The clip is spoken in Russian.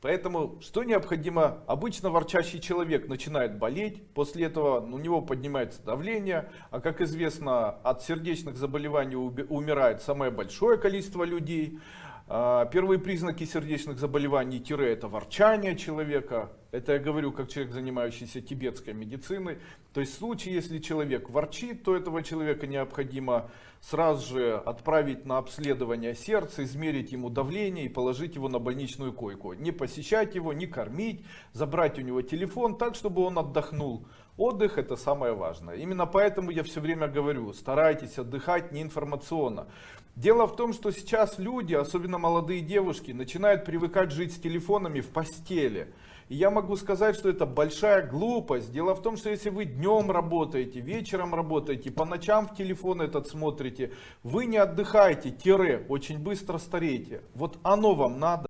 Поэтому что необходимо? Обычно ворчащий человек начинает болеть, после этого у него поднимается давление, а как известно от сердечных заболеваний умирает самое большое количество людей. А, первые признаки сердечных заболеваний это ворчание человека. Это я говорю как человек, занимающийся тибетской медициной. То есть в случае, если человек ворчит, то этого человека необходимо сразу же отправить на обследование сердца, измерить ему давление и положить его на больничную койку. Не посещать его, не кормить, забрать у него телефон так, чтобы он отдохнул. Отдых это самое важное. Именно поэтому я все время говорю, старайтесь отдыхать не информационно. Дело в том, что сейчас люди, особенно молодые девушки, начинают привыкать жить с телефонами в постели. И я могу сказать, что это большая глупость. Дело в том, что если вы днем работаете, вечером работаете, по ночам в телефон этот смотрите, вы не отдыхаете, тире, очень быстро стареете. Вот оно вам надо.